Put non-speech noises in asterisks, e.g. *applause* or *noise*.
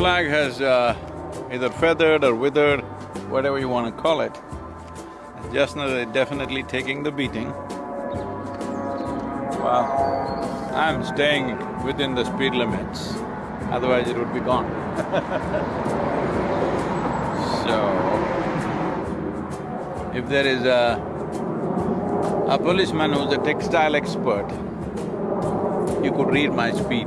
flag has uh, either feathered or withered, whatever you want to call it. Just now they're definitely taking the beating. Well, I'm staying within the speed limits, otherwise it would be gone *laughs* So, if there is a, a policeman who's a textile expert, you could read my speed.